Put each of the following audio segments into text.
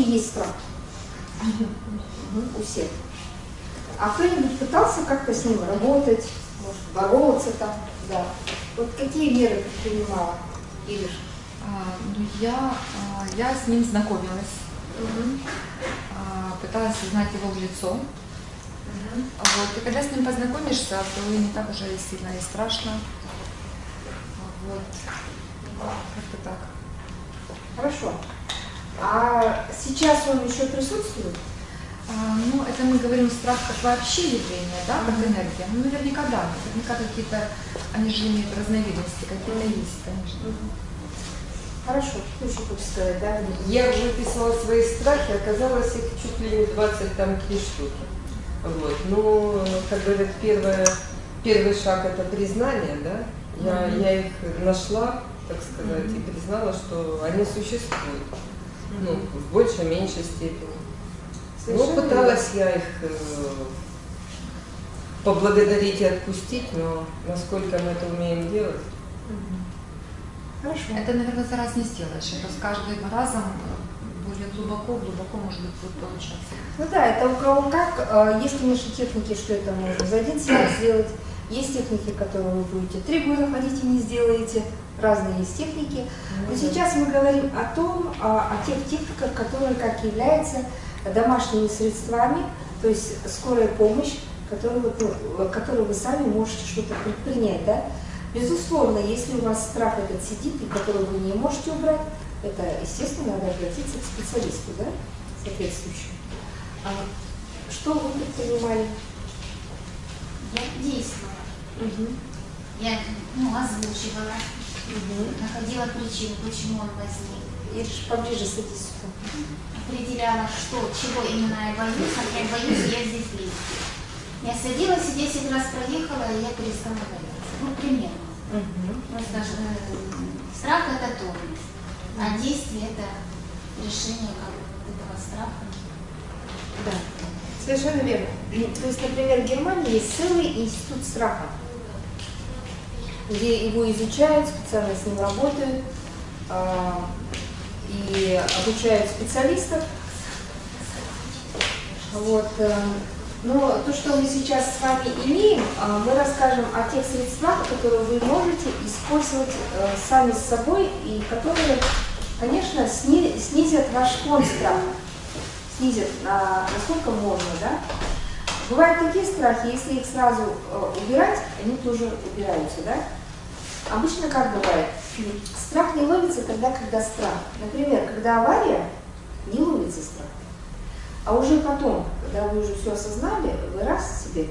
вообще есть страх? У всех. А кто-нибудь пытался как-то с ним работать, может, бороться там, да? Вот какие меры предпринимала, Ириш? А, ну, я, а, я с ним знакомилась, Угу. а, пыталась узнать его в лицо. Вот. И когда с ним познакомишься, то и не так уже и сильно и страшно. Вот. Как-то так. Хорошо. А сейчас он еще присутствует? А, ну, это мы говорим страх как вообще явление, да, как Мгм. энергия. Ну, наверняка да, наверняка какие-то, они же имеют разновидности, какие-то есть, конечно. Хорошо. Что еще хочешь сказать, да? Я выписала свои страхи, оказалось их чуть ли не 20 там три штуки. Вот. Ну, как говорят, первое, первый шаг это признание, да? Я, Мгм. я их нашла, так сказать, и признала, что они существуют. Ну, в большей, меньшей степени. Ну, пыталась я их э, поблагодарить и отпустить, но насколько мы это умеем делать. Хорошо. Это, наверное, за раз не сделаешь. Это с каждым разом более глубоко, глубоко, может быть, будет получаться. Ну да, это у кого как. Э, Есть, конечно, техники, что это можно за один сеанс сделать. Есть техники, которые вы будете три года ходить и не сделаете. Разные есть техники. Но сейчас мы говорим о том, о тех техниках, которые как являются домашними средствами, то есть скорая помощь, которую, ну, которую вы сами можете что-то предпринять. Да? Безусловно, если у вас страх этот сидит, и который вы не можете убрать, это, естественно, надо обратиться к специалисту, да, соответствующему. А что вы предпринимали? Я действовала. Мгм. Я ну, озвучивала, Находила причину, почему он возник. Ириш, поближе садись сюда. Определяла, что, чего именно я боюсь, а я боюсь, я здесь лезть. Я садилась и 10 раз проехала, и я перестала бояться. Ну, примерно. Мгм. Просто э, страх это тормоз, а действие это решение как этого страха. Да, совершенно верно. То есть, например, в Германии есть целый институт страха, где его изучают, специально с ним работают а, и обучают специалистов. Вот. э, Но то, что мы сейчас с вами имеем, а, мы расскажем о тех средствах, которые вы можете использовать э, сами с собой и которые, конечно, сни- снизят ваш фон страха снизят на, насколько можно, да. Бывают такие страхи, если их сразу э, убирать, они тоже убираются, да. Обычно как бывает? Страх не ловится тогда, когда страх. Например, когда авария, не ловится страх. А уже потом, когда вы уже все осознали, вы раз себе,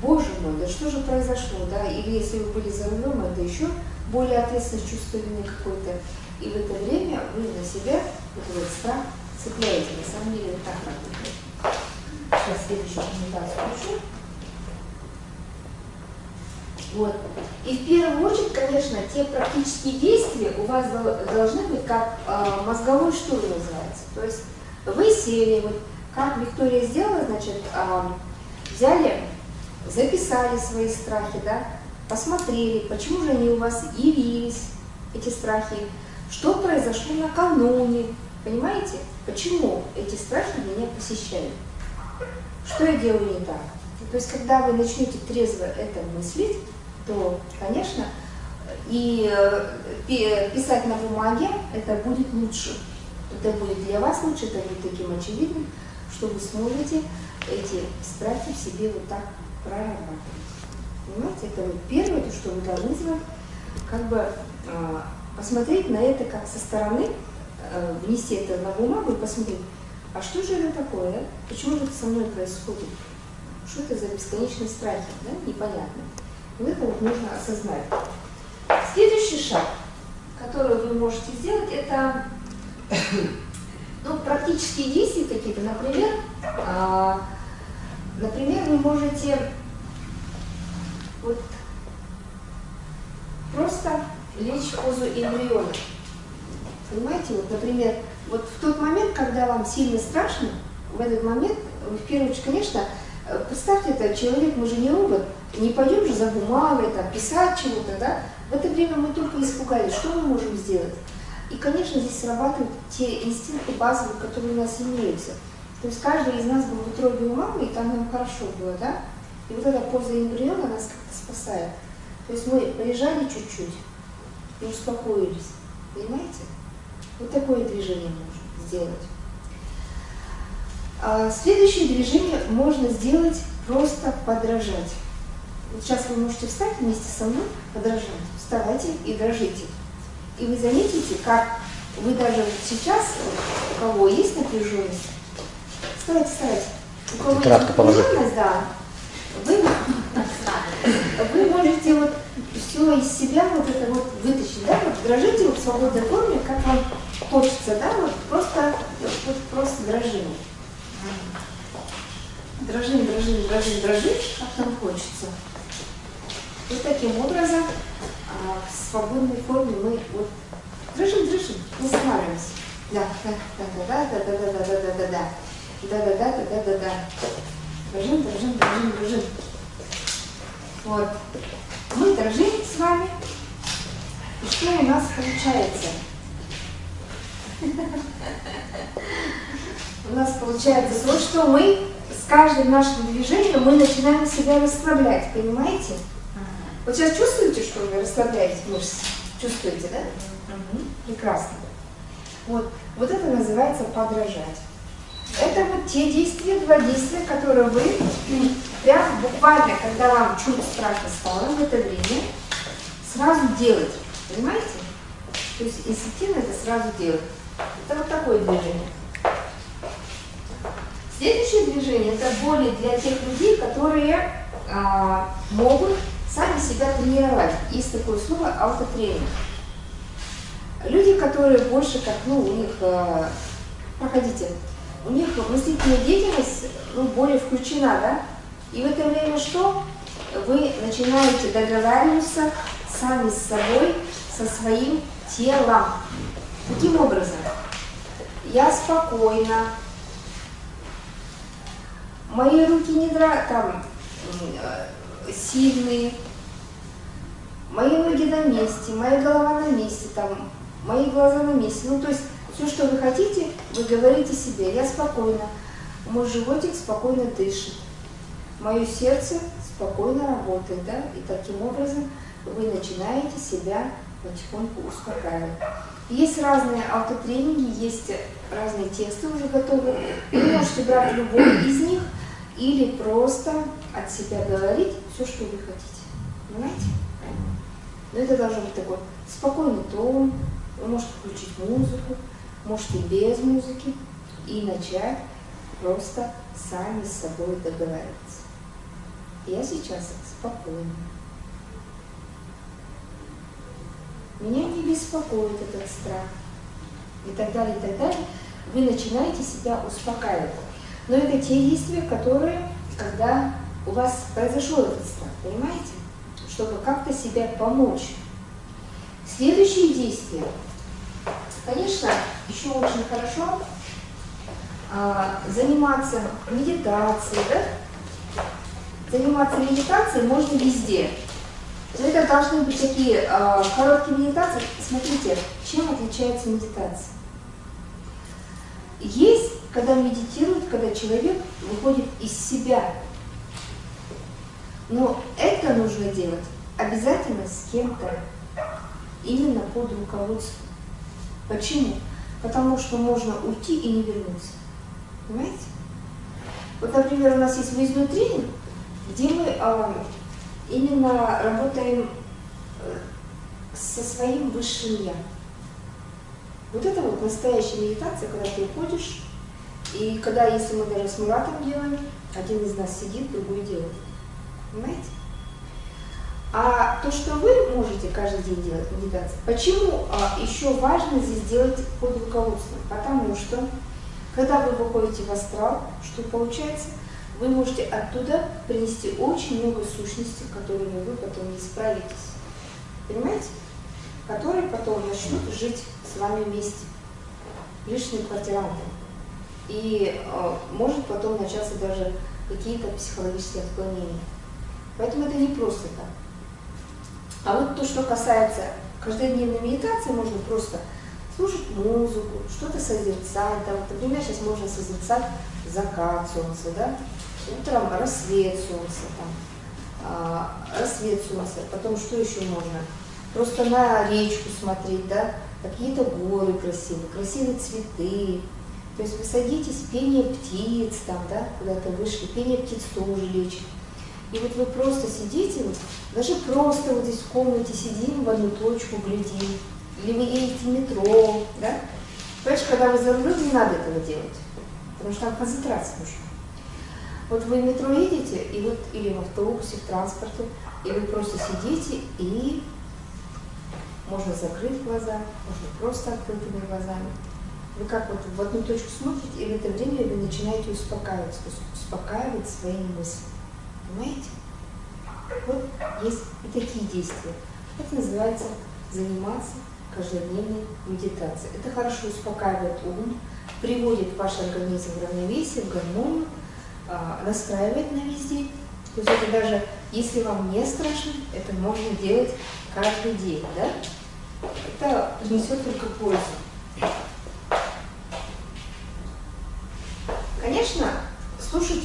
боже мой, да что же произошло, да, или если вы были за рулем, это еще более ответственность, чувство вины какое-то. И в это время вы на себя вот этот страх цепляете. На самом деле это так работает. Сейчас следующую презентацию включу. Вот. И в первую очередь, конечно, те практические действия у вас дол- должны быть как э, мозговой штурм называется. То есть вы сели, вот как Виктория сделала, значит, э, взяли, записали свои страхи, да, посмотрели, почему же они у вас явились, эти страхи, что произошло накануне, понимаете, почему эти страхи меня посещают, что я делаю не так. То есть, когда вы начнете трезво это мыслить, то, конечно, и э, пи- писать на бумаге это будет лучше. Это будет для вас лучше, это будет таким очевидным, что вы сможете эти страхи в себе вот так прорабатывать. Понимаете, это вот первое, то, что вы должны сделать, как бы а, посмотреть на это как со стороны, а, внести это на бумагу и посмотреть, а что же это такое, почему же это со мной происходит, что это за бесконечные страхи, да, непонятно. Вот нужно осознать. Следующий шаг, который вы можете сделать, это ну, практические действия какие-то. Например, а, например, вы можете вот просто лечь в позу эмбриона. Понимаете, вот, например, вот в тот момент, когда вам сильно страшно, в этот момент, в первую очередь, конечно, э, представьте, это человек, мы же не робот, не пойдем же за бумагой, там, писать чего-то, да? В это время мы только испугались, что мы можем сделать? И, конечно, здесь срабатывают те инстинкты базовые, которые у нас имеются. То есть каждый из нас был в утробе у мамы, и там нам хорошо было, да? И вот эта поза эмбриона нас как-то спасает. То есть мы полежали чуть-чуть и успокоились. Понимаете? Вот такое движение можно сделать. А следующее движение можно сделать просто подражать. Вот сейчас вы можете встать вместе со мной, подражать. Вставайте и дрожите. И вы заметите, как вы даже сейчас, у кого есть напряженность, вставайте, вставайте. У кого Тетрадка есть напряженность, да, вы, вы можете вот все из себя вот это вот вытащить, да, вот дрожите вот в свободной форме, как вам хочется, да, вот просто, вот просто дрожим. Дрожим, дрожим, дрожим, дрожим, как нам хочется. Вот таким образом а, в свободной форме мы вот дрожим, дрожим, не. Да, да, да, да, да, да, да, да, да, да, да, да, да, да, да, да, да, да, да. Дрожим, дрожим, дрожим, дрожим. Вот. Мы дрожим с вами. И что у нас получается? У нас получается то, что мы с каждым нашим движением мы начинаем себя расслаблять, понимаете? Вот сейчас чувствуете, что вы расслабляете мышцы? Чувствуете, да? Мгм. Прекрасно. Вот, вот это называется подражать. Это вот те действия, два действия, которые вы прям буквально, когда вам чуть страшно стало в это время, сразу делать. Понимаете? То есть инстинктивно это сразу делать. Это вот такое движение. Следующее движение это более для тех людей, которые а, могут сами себя тренировать. Есть такое слово аутотренинг. Люди, которые больше как, ну, у них, а, проходите, у них мыслительная деятельность ну, более включена, да? И в это время что? Вы начинаете договариваться сами с собой, со своим телом. Каким образом? Я спокойна, мои руки не дра... там э, сильные, мои ноги на месте, моя голова на месте, там, мои глаза на месте. Ну, то есть все, что вы хотите, вы говорите себе, я спокойна, мой животик спокойно дышит, мое сердце спокойно работает, да, и таким образом вы начинаете себя потихоньку успокаивать. Есть разные автотренинги, есть разные тексты уже готовы. Вы можете брать любой из них или просто от себя говорить все, что вы хотите. Понимаете? Но это должен быть такой спокойный тон, вы можете включить музыку, можете без музыки и начать просто сами с собой договариваться. Я сейчас спокойна. Меня не беспокоит этот страх. И так далее, и так далее. Вы начинаете себя успокаивать. Но это те действия, которые, когда у вас произошел этот страх, понимаете? Чтобы как-то себя помочь. Следующие действия. Конечно, еще очень хорошо а, заниматься медитацией, да? Заниматься медитацией можно везде. Но это должны быть такие а, короткие медитации. Смотрите, чем отличается медитация? Есть, когда медитирует, когда человек выходит из себя. Но это нужно делать обязательно с кем-то, именно под руководством. Почему? Потому что можно уйти и не вернуться. Понимаете? Вот, например, у нас есть выездной тренинг, где мы а, именно работаем э, со своим высшим я. Вот это вот настоящая медитация, когда ты уходишь, и когда, если мы даже с Муратом делаем, один из нас сидит, другой делает. Понимаете? А то, что вы можете каждый день делать медитацию, почему а, еще важно здесь делать под руководством? Потому что, когда вы выходите в астрал, что получается? Вы можете оттуда принести очень много сущностей, которыми вы потом не справитесь. Понимаете? Которые потом начнут жить с вами вместе. Лишние квартиранты. И э, может потом начаться даже какие-то психологические отклонения. Поэтому это не просто так. А вот то, что касается каждодневной медитации, можно просто слушать музыку, что-то созерцать. Там, например, сейчас можно созерцать закат солнца, да? Утром рассвет солнца, там, а, рассвет солнца, потом что еще можно? Просто на речку смотреть, да? Какие-то горы красивые, красивые цветы. То есть вы садитесь, пение птиц там, да, куда-то вышли, пение птиц тоже лечит. И вот вы просто сидите, вот, даже просто вот здесь в комнате сидим, в одну точку глядим, или вы едете в метро, да? Понимаешь, когда вы за рулем, не надо этого делать, потому что там концентрация нужна. Вот вы в метро едете, и вот, или в автобусе, в транспорте, и вы просто сидите, и можно закрыть глаза, можно просто открытыми глазами. Вы как вот в одну точку смотрите, и в это время вы начинаете успокаиваться, успокаивать свои мысли. Понимаете? Вот есть и такие действия. Это называется заниматься каждодневной медитацией. Это хорошо успокаивает ум, приводит ваш организм в равновесие, в гармонию, а, настраивает на весь день. То есть это даже, если вам не страшно, это можно делать каждый день, да? Это принесет только пользу.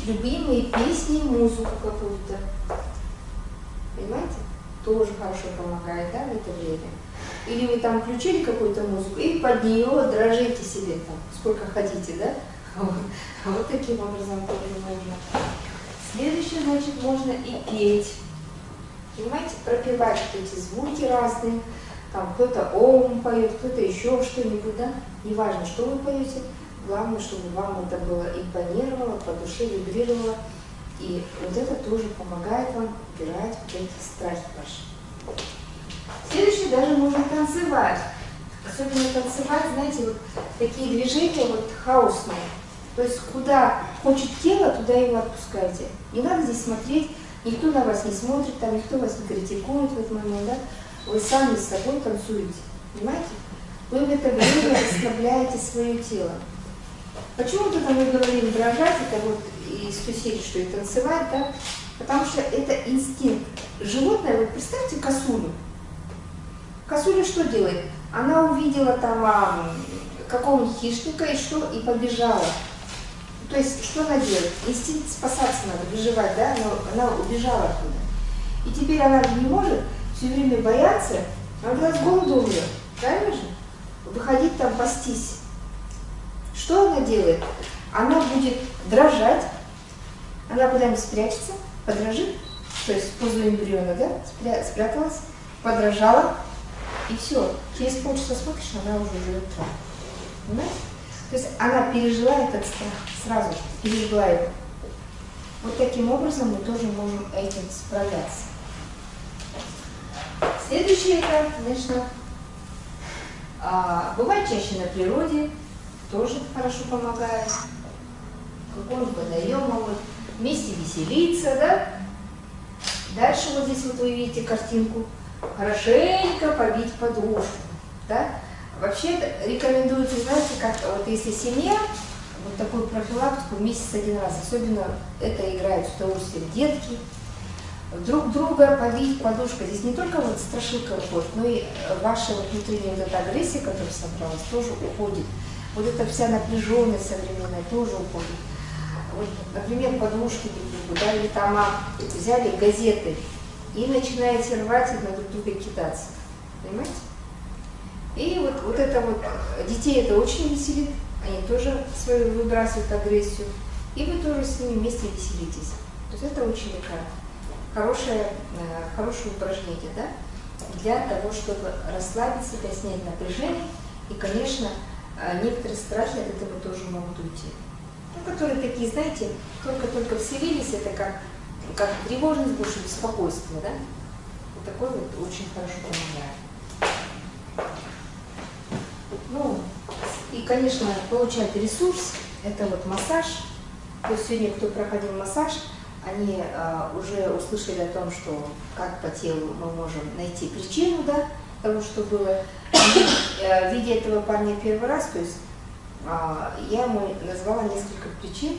Любимые песни, музыку какую-то. Понимаете? Тоже хорошо помогает, да, в это время. Или вы там включили какую-то музыку и под нее дрожите себе там, сколько хотите, да? Вот, вот таким образом тоже можно. Следующее, значит, можно и петь. Понимаете, пропевать вот эти звуки разные. Там кто-то ом поет, кто-то еще что-нибудь, да? Неважно, что вы поете, главное, чтобы вам это было импонировало, по душе вибрировало. И вот это тоже помогает вам убирать вот эти страхи ваши. Следующее, даже можно танцевать. Особенно танцевать, знаете, вот такие движения вот хаосные. То есть куда хочет тело, туда его отпускайте. Не надо здесь смотреть, никто на вас не смотрит, там никто вас не критикует в этот момент, да? Вы сами с собой танцуете, понимаете? Вы в это время расслабляете свое тело. Почему то мы говорим дрожать, это вот той серии, что и танцевать, да? Потому что это инстинкт. Животное, вот представьте косулю. Косуля что делает? Она увидела там а, какого-нибудь хищника и что? И побежала. То есть, что она делает? Инстинкт спасаться надо, выживать, да? Она, она убежала оттуда. И теперь она не может все время бояться, она с голоду умрет. Правильно же? Выходить там пастись. Что она делает? Она будет дрожать, она куда-нибудь спрячется, подрожит, то есть в эмбриона, да, спря спряталась, подрожала, и все. Через полчаса смотришь, она уже живет там. Понимаете? То есть она пережила этот страх сразу пережила его. Вот таким образом мы тоже можем этим справляться. Следующее это, конечно, а, бывает чаще на природе, тоже хорошо помогает. Какой-нибудь водоем могут вместе веселиться, да? Дальше вот здесь вот вы видите картинку. Хорошенько побить подушку, да? Вообще рекомендуется, знаете, как вот если семья, вот такую профилактику месяц один раз, особенно это играют с удовольствием детки, друг друга побить подушкой. Здесь не только вот страшилка уходит, но и ваша вот внутренняя вот эта агрессия, которая собралась, тоже уходит. Вот эта вся напряженность современная тоже уходит. Вот, например, подушки друг да, или там а, взяли газеты и начинаете рвать и на друг друга кидаться. Понимаете? И вот, вот это вот, детей это очень веселит, они тоже свою выбрасывают агрессию, и вы тоже с ними вместе веселитесь. То есть это очень такая хорошее, э, хорошее упражнение, да, для того, чтобы расслабить себя, снять напряжение, и, конечно, э, некоторые страхи от этого тоже могут уйти. Ну, которые такие, знаете, только-только вселились, это как, как тревожность больше, беспокойство, да, вот такой вот очень хорошо помогает. Ну, и, конечно, получать ресурс, это вот массаж. То есть сегодня, кто проходил массаж, они э, уже услышали о том, что как по телу мы можем найти причину, да, того, что было. Э, видя этого парня первый раз, то есть э, я ему назвала несколько причин,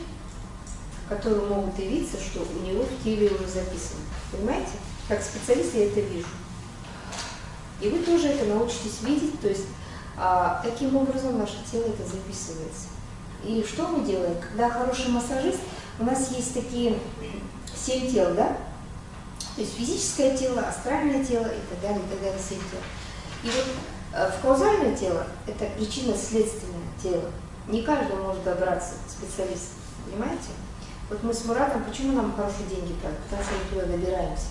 которые могут явиться, что у него в теле уже записано. Понимаете? Как специалист я это вижу. И вы тоже это научитесь видеть, то есть А, таким образом наше тело это записывается. И что мы делаем? Когда хороший массажист, у нас есть такие семь тел, да? То есть физическое тело, астральное тело и так далее, и так далее, семь тел. И вот в каузальное тело это причинно-следственное тело. Не каждый может добраться к специалисту, понимаете? Вот мы с Муратом, почему нам хорошие деньги платят? Потому что мы туда добираемся.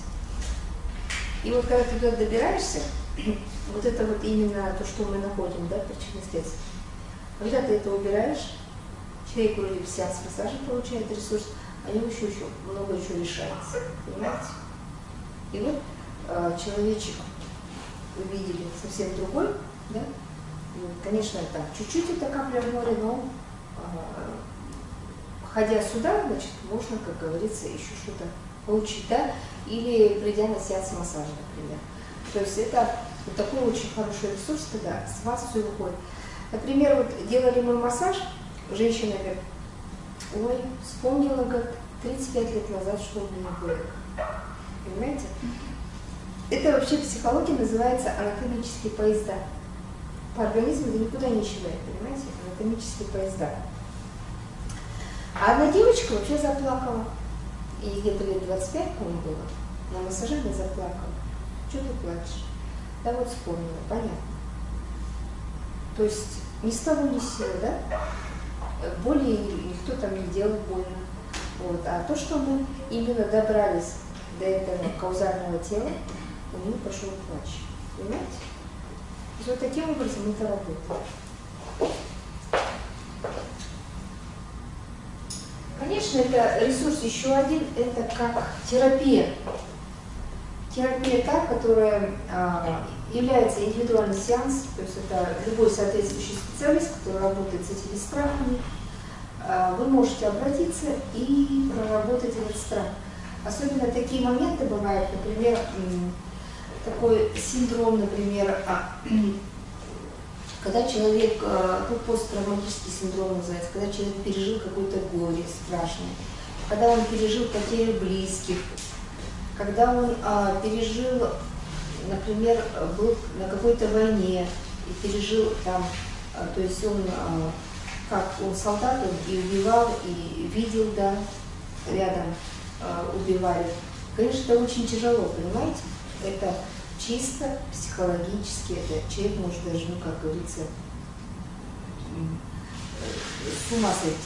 И вот когда ты туда добираешься, вот это вот именно то, что мы находим, да, причинно следствие. Когда ты это убираешь, человек вроде сеанс массажа получает ресурс, а него еще, еще много еще решается, понимаете? И вот э, человечек вы видели совсем другой, да? Вот, конечно, там чуть-чуть это капля в море, но э, ходя сюда, значит, можно, как говорится, еще что-то получить, да? Или придя на сеанс массажа, например. То есть это вот такой очень хороший ресурс, когда с вас все выходит. Например, вот делали мы массаж, женщина говорит, ой, вспомнила, говорит, 35 лет назад, что у меня было. Понимаете? Это вообще в психологии называется анатомические поезда. По организму это никуда не исчезает, понимаете? Анатомические поезда. А одна девочка вообще заплакала. И где-то лет 25, по-моему, было. На массаже она заплакала. Что ты плачешь? Да вот вспомнила, понятно. То есть ни с того ни с сего, да? Боли никто там не делал больно. Вот. А то, что мы именно добрались до этого каузального тела, у него пошел плач. Понимаете? То вот таким образом это работает. Конечно, это ресурс еще один, это как терапия. Терапия та, которая а, является индивидуальный сеанс, то есть это любой соответствующий специалист, который работает с этими страхами, а, вы можете обратиться и проработать этот страх. Особенно такие моменты бывают, например, такой синдром, например, а, когда человек, э, ну, посттравматический синдром называется, когда человек пережил какое-то горе страшное, когда он пережил потерю близких, когда он а, пережил, например, был на какой-то войне и пережил там, а, то есть он, а, как он солдат, он и убивал, и видел, да, рядом а, убивали. Конечно, это очень тяжело, понимаете? Это чисто психологически, это человек может даже, ну, как говорится, с ума сойти.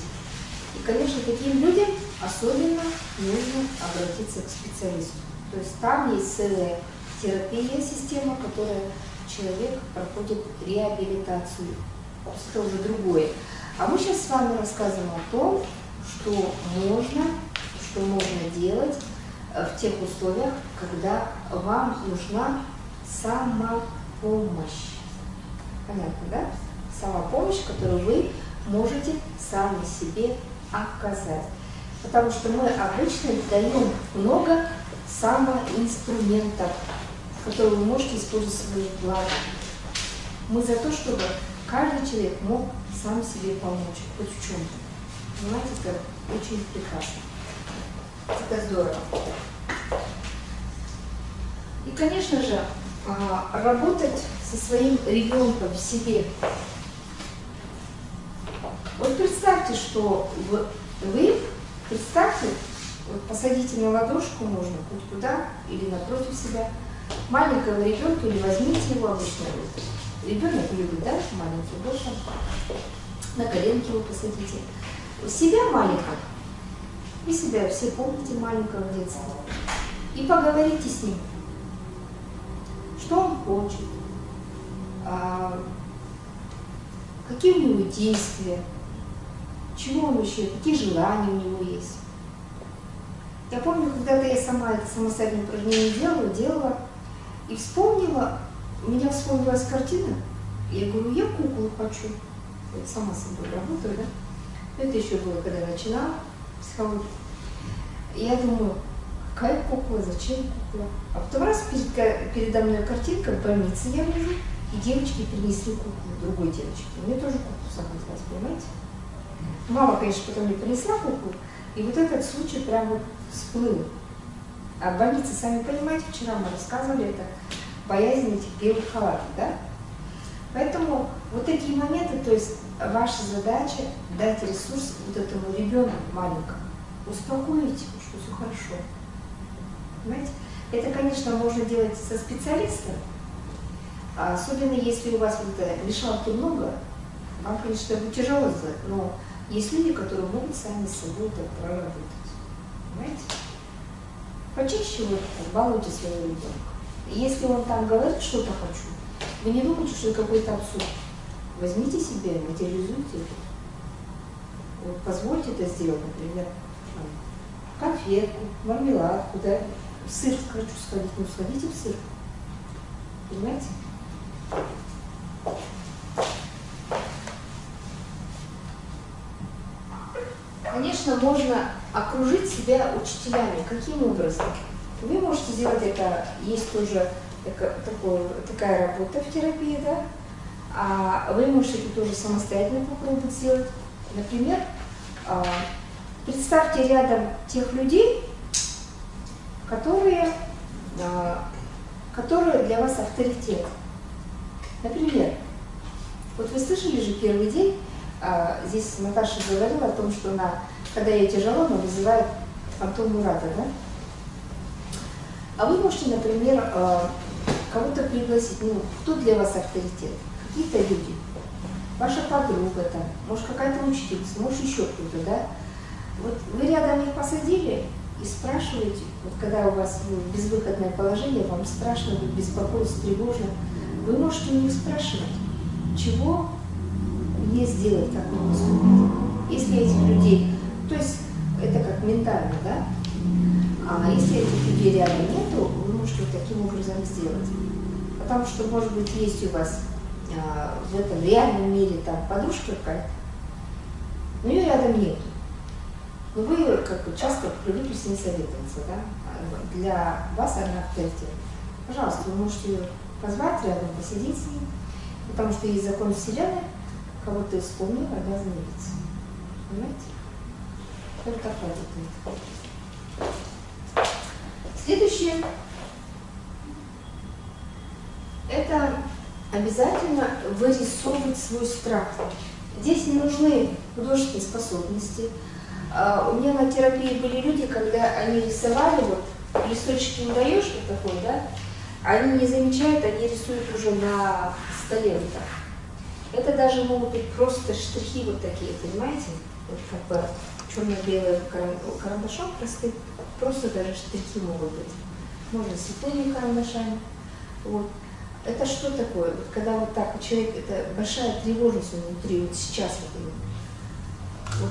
И, конечно, таким людям особенно нужно обратиться к специалисту. То есть там есть целая терапия, система, которая человек проходит реабилитацию. Это уже другое. А мы сейчас с вами рассказываем о том, что можно, что можно делать в тех условиях, когда вам нужна самопомощь. Понятно, да? Самопомощь, которую вы можете сами себе оказать. Потому что мы обычно даем много самоинструментов, которые вы можете использовать в своих благо. Мы за то, чтобы каждый человек мог сам себе помочь, хоть в чем-то. Понимаете, это очень прекрасно. Это здорово. И, конечно же, а, работать со своим ребенком в себе. Вот представьте, что вы, представьте, вот посадите на ладошку можно хоть куда или напротив себя маленького ребенка или возьмите его обычно. Ребенок любит, да, маленький больше. На коленки его посадите. Себя маленького вы себя все помните маленького детства. И поговорите с ним. Что он хочет, а, какие у него действия, чего он вообще, какие желания у него есть. Я помню, когда-то я сама это самостоятельное упражнение делала, делала, и вспомнила, у меня вспомнилась картина, я говорю, я куклу хочу. Я сама собой работаю, да? Это еще было, когда начинала психологию. И я думаю, какая кукла, зачем кукла? А потом раз перед, передо мной картинка в больнице я вижу, и девочки принесли куклу другой девочке. Мне тоже куклу захотелось, понимаете? Мама, конечно, потом мне принесла куклу, и вот этот случай прям вот всплыл. А в больнице, сами понимаете, вчера мы рассказывали, это боязнь этих белых халатов, да? Поэтому вот такие моменты, то есть ваша задача дать ресурс вот этому ребенку маленькому, успокоить его, что все хорошо. Понимаете? Это, конечно, можно делать со специалистом, а особенно если у вас вот это мешалки много, вам, конечно, будет тяжело но есть люди, которые могут сами с собой это проработать. Понимаете? Почище вот балуйте своего ребенка. Если он там говорит, что-то хочу, вы не думайте, что это какой-то абсурд. Возьмите себя, материализуйте это. Вот позвольте это сделать, например, конфетку, мармеладку, да, в сыр хочу сходить, ну сходите в сыр. Понимаете? Конечно, можно окружить себя учителями. Каким образом? Вы можете сделать это, есть тоже такое, такая работа в терапии, да? А вы можете это тоже самостоятельно попробовать сделать. Например, а, представьте рядом тех людей, которые, а, которые для вас авторитет. Например, вот вы слышали же первый день, а, здесь Наташа говорила о том, что она, когда ей тяжело, она вызывает фантом Мурата, да? А вы можете, например, кого-то пригласить, ну, кто для вас авторитет? Какие-то люди. Ваша подруга там, может какая-то учительница, может еще кто-то, да? Вот вы рядом их посадили и спрашиваете, вот когда у вас ну, безвыходное положение, вам страшно, вы беспокоитесь, тревожно, вы можете у них спрашивать, чего мне сделать, как мне поступить. Если этих людей, то есть это как ментально, да? А если этих людей рядом нету, вот таким образом сделать. Потому что, может быть, есть у вас а, в этом реальном мире там подушка какая-то, но ее рядом нет. Но вы как бы часто привыкли с ней советоваться, да? Для вас она авторитет. Пожалуйста, вы можете ее позвать рядом, посидеть с ней, потому что есть закон Вселенной, кого ты вспомнил, обязан явиться. Понимаете? Это так работает. Следующее. Это обязательно вырисовывать свой страх. Здесь не нужны художественные способности. А, у меня на терапии были люди, когда они рисовали, вот листочки не даешь, вот такой, да, они не замечают, они рисуют уже на столе вот так. Это даже могут быть просто штрихи вот такие, понимаете? Вот как бы черно-белые карандашом простым, просто даже штрихи могут быть. Можно светлыми карандашами. Вот. Это что такое? Вот когда вот так у человека, это большая тревожность внутри, вот сейчас вот, вот.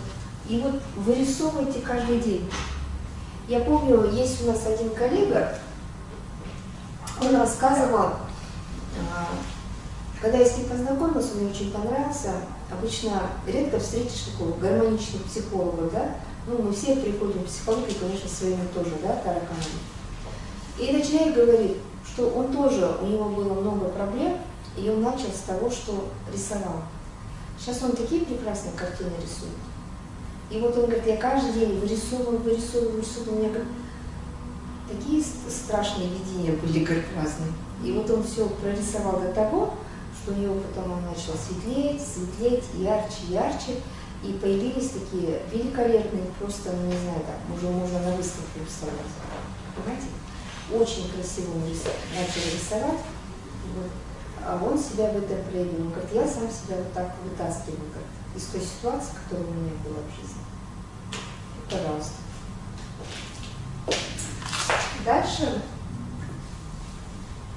И вот вырисовывайте каждый день. Я помню, есть у нас один коллега, он рассказывал, а, когда я с ним познакомилась, он мне очень понравился. Обычно редко встретишь такого гармоничного психолога, да? Ну, мы все приходим в психологию, конечно, своими тоже, да, тараканами. И этот человек говорит, что он тоже, у него было много проблем, и он начал с того, что рисовал. Сейчас он такие прекрасные картины рисует. И вот он говорит, я каждый день вырисовываю, вырисовываю, вырисовываю. У меня говорит, такие страшные видения были, говорит, разные. И вот он все прорисовал до того, что у него потом он начал светлеть, светлеть, ярче, ярче, и появились такие великолепные, просто, ну не знаю, так, уже можно на выставку рисовать. Понимаете? Очень красиво он начал рисовать, вот. а он себя в этом проявил. Он говорит, я сам себя вот так вытаскиваю как из той ситуации, которая у меня была в жизни. Пожалуйста. Дальше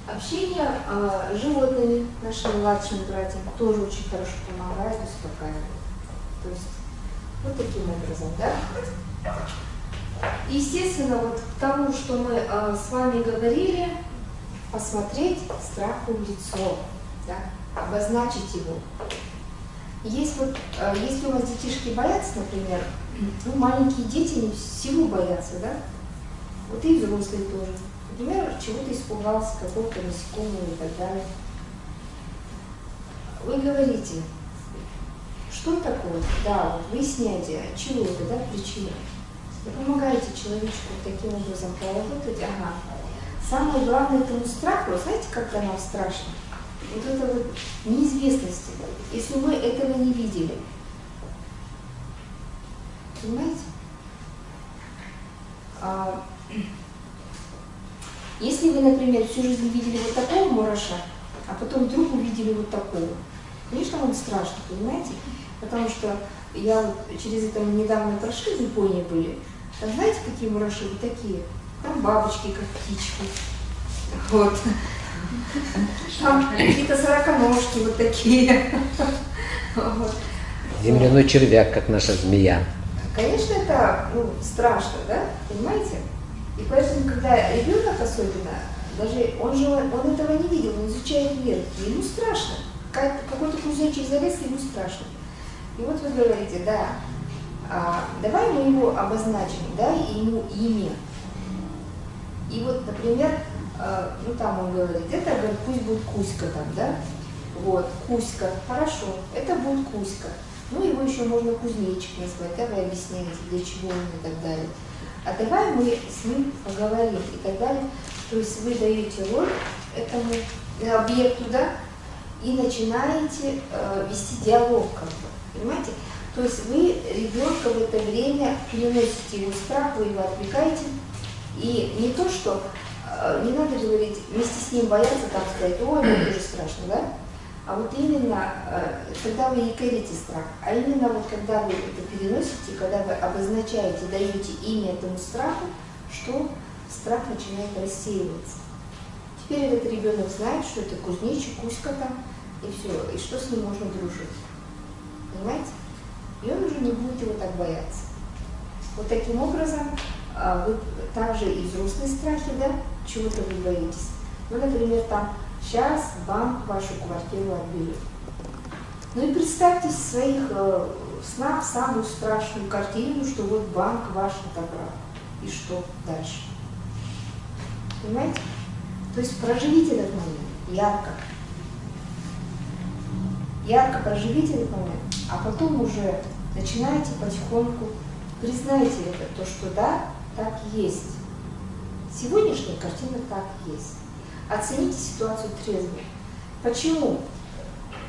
Общение а, с животными, нашими младшими братьями, тоже очень хорошо помогает, успокаивает. То есть вот таким образом, да? Естественно, вот к тому, что мы а, с вами говорили, посмотреть страху в лицо, да? обозначить его. Есть вот, а, если у вас детишки боятся, например, ну, маленькие дети не всего боятся, да? Вот и взрослые тоже. Например, чего-то испугался, какого-то насекомого и так далее. Вы говорите, что такое? Да, вот выясняйте, от чего это, да, причина. Вы помогаете человечку таким образом поработать. Ага. Самое главное этому страху, знаете, как нам страшно? вот это вот неизвестности, если мы этого не видели. Понимаете? А, если вы, например, всю жизнь видели вот такого мураша, а потом вдруг увидели вот такого, конечно, вам страшно, понимаете? Потому что я вот через это недавно прошли, в Японии были. Там знаете, какие мураши? Вот такие. Там бабочки, как птички. Вот. Там какие-то сороконожки вот такие. Вот. Земляной червяк, как наша змея. Конечно, это ну, страшно, да? Понимаете? И поэтому, когда ребенок особенно, даже он же он этого не видел, он изучает вверх, и ему страшно. Как- Какой-то кузнечик залез, ему страшно. И вот вы говорите, да, а, давай мы его обозначим, дай ему имя. И вот, например, э, ну там он говорит, это говорит, пусть будет Кузька там, да? Вот, Кузька, хорошо, это будет Кузька. Ну, его еще можно кузнечик назвать, да, вы объясняете, для чего он и так далее. А давай мы с ним поговорим и так далее. То есть вы даете роль этому объекту, да, и начинаете э, вести диалог, как бы, понимаете? То есть вы ребенка в это время переносите его страх, вы его отвлекаете, и не то, что э, не надо говорить, вместе с ним бояться, там сказать, ой, мне тоже страшно, да? А вот именно, э, когда вы не страх, а именно вот когда вы это переносите, когда вы обозначаете, даете имя этому страху, что страх начинает рассеиваться. Теперь этот ребенок знает, что это кузнечик, кузька там, и все, и что с ним можно дружить. Понимаете? И он уже не будет его так бояться. Вот таким образом а, вы также и взрослые страхи, да, чего-то вы боитесь. Ну, например, там, сейчас банк вашу квартиру отберет. Ну и представьте в своих э, снах самую страшную картину, что вот банк ваш отобрал. И что дальше? Понимаете? То есть проживите этот момент ярко. Ярко проживите этот момент, а потом уже начинаете потихоньку, признайте это, то, что да, так есть. Сегодняшняя картина так есть. Оцените ситуацию трезво. Почему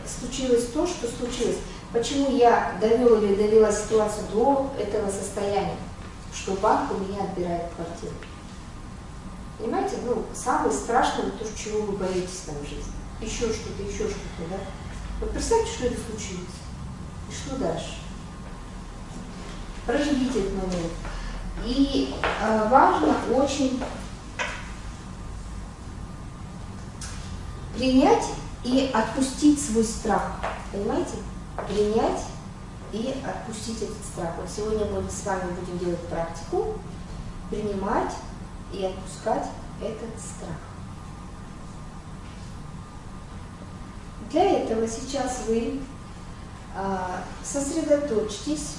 случилось то, что случилось? Почему я довел или довела ситуацию до этого состояния, что банк у меня отбирает квартиру? Понимаете, ну, самое страшное, то, чего вы боитесь там в жизни. Еще что-то, еще что-то, да? Вот представьте, что это случилось. И что дальше? Проживите этот момент. И э, важно очень принять и отпустить свой страх. Понимаете? Принять и отпустить этот страх. Вот сегодня мы с вами будем делать практику, принимать и отпускать этот страх. Для этого сейчас вы а, сосредоточьтесь,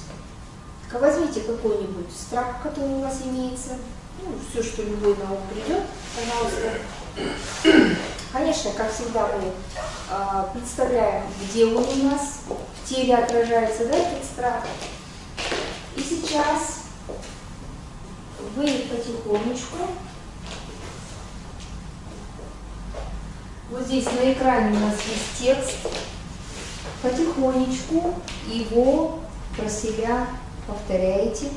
возьмите какой-нибудь страх, который у вас имеется, ну, все, что любой на ум придет, пожалуйста. Конечно, как всегда, мы а, представляем, где он у нас, в теле отражается, да, этот страх. И сейчас вы потихонечку, Вот здесь на экране у нас есть текст. Потихонечку его про себя повторяете.